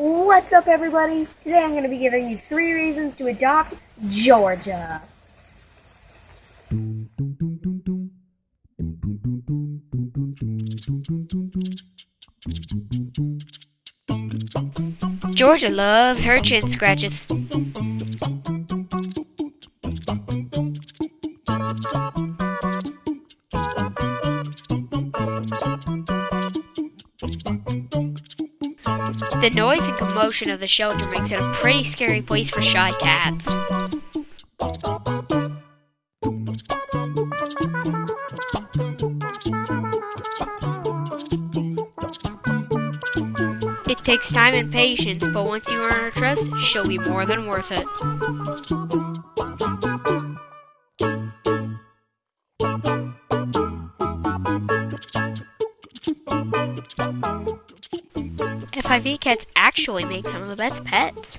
What's up, everybody? Today I'm going to be giving you three reasons to adopt Georgia. Georgia loves her chin scratches. The noise and commotion of the shelter makes it a pretty scary place for shy cats. It takes time and patience, but once you earn her trust, she'll be more than worth it. FIV cats actually make some of the best pets.